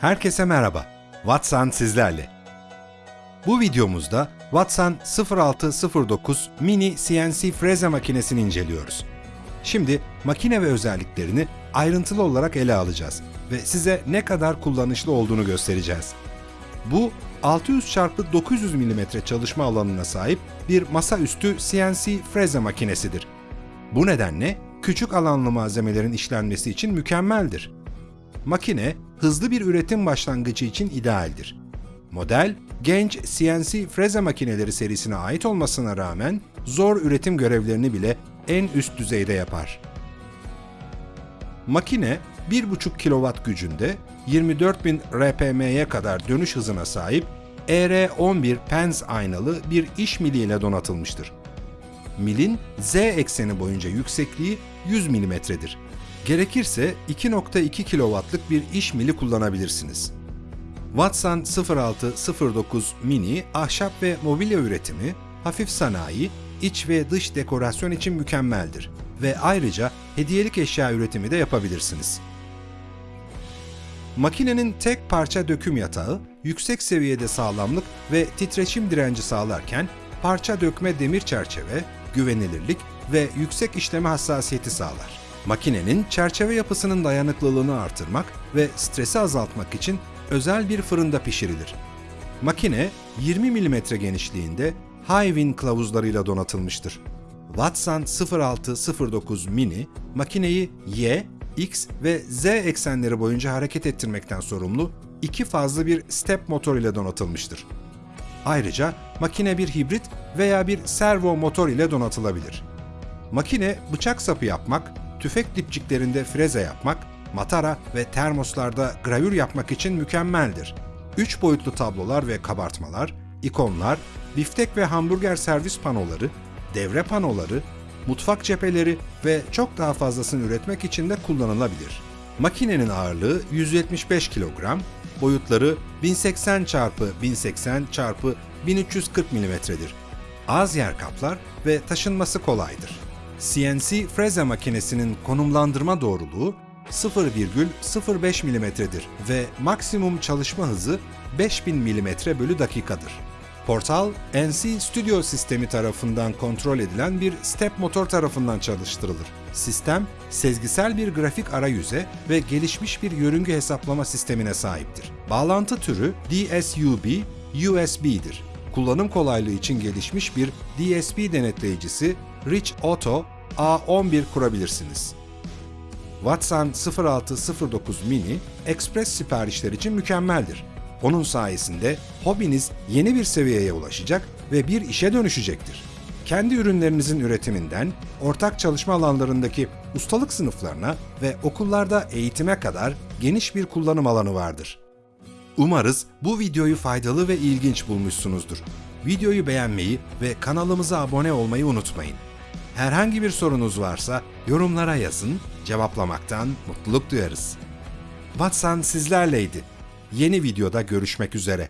Herkese merhaba. Watson sizlerle. Bu videomuzda Watson 0609 mini CNC freze makinesini inceliyoruz. Şimdi makine ve özelliklerini ayrıntılı olarak ele alacağız ve size ne kadar kullanışlı olduğunu göstereceğiz. Bu 600 x 900 mm çalışma alanına sahip bir masaüstü CNC freze makinesidir. Bu nedenle küçük alanlı malzemelerin işlenmesi için mükemmeldir. Makine, hızlı bir üretim başlangıcı için idealdir. Model, genç CNC freze makineleri serisine ait olmasına rağmen zor üretim görevlerini bile en üst düzeyde yapar. Makine 1,5 kW gücünde 24.000 RPM'ye kadar dönüş hızına sahip ER11 pens aynalı bir iş mili ile donatılmıştır. Milin Z ekseni boyunca yüksekliği 100 mm'dir. Gerekirse 2.2 kW'lık bir iş mili kullanabilirsiniz. Watson 0609 Mini ahşap ve mobilya üretimi, hafif sanayi, iç ve dış dekorasyon için mükemmeldir ve ayrıca hediyelik eşya üretimi de yapabilirsiniz. Makinenin tek parça döküm yatağı, yüksek seviyede sağlamlık ve titreşim direnci sağlarken parça dökme demir çerçeve, güvenilirlik ve yüksek işleme hassasiyeti sağlar. Makinenin çerçeve yapısının dayanıklılığını artırmak ve stresi azaltmak için özel bir fırında pişirilir. Makine 20 mm genişliğinde High-Win kılavuzlarıyla donatılmıştır. Watson 0609 Mini, makineyi Y, X ve Z eksenleri boyunca hareket ettirmekten sorumlu iki fazlı bir step motor ile donatılmıştır. Ayrıca makine bir hibrit veya bir servo motor ile donatılabilir. Makine bıçak sapı yapmak, tüfek dipçiklerinde freze yapmak, matara ve termoslarda gravür yapmak için mükemmeldir. 3 boyutlu tablolar ve kabartmalar, ikonlar, biftek ve hamburger servis panoları, devre panoları, mutfak cepheleri ve çok daha fazlasını üretmek için de kullanılabilir. Makinenin ağırlığı 175 kilogram, boyutları 1080 x 1080 x 1340 mm'dir. Az yer kaplar ve taşınması kolaydır. CNC freze makinesinin konumlandırma doğruluğu 0,05 mm'dir ve maksimum çalışma hızı 5000 mm bölü dakikadır. Portal, NC Studio sistemi tarafından kontrol edilen bir step motor tarafından çalıştırılır. Sistem, sezgisel bir grafik arayüze ve gelişmiş bir yörünge hesaplama sistemine sahiptir. Bağlantı türü DSUB, USB'dir. Kullanım kolaylığı için gelişmiş bir DSP denetleyicisi Rich Auto A11 kurabilirsiniz. Watson 0609 Mini, Express siparişler için mükemmeldir. Onun sayesinde hobiniz yeni bir seviyeye ulaşacak ve bir işe dönüşecektir. Kendi ürünlerinizin üretiminden, ortak çalışma alanlarındaki ustalık sınıflarına ve okullarda eğitime kadar geniş bir kullanım alanı vardır. Umarız bu videoyu faydalı ve ilginç bulmuşsunuzdur. Videoyu beğenmeyi ve kanalımıza abone olmayı unutmayın. Herhangi bir sorunuz varsa yorumlara yazın, cevaplamaktan mutluluk duyarız. Watson sizlerleydi. Yeni videoda görüşmek üzere.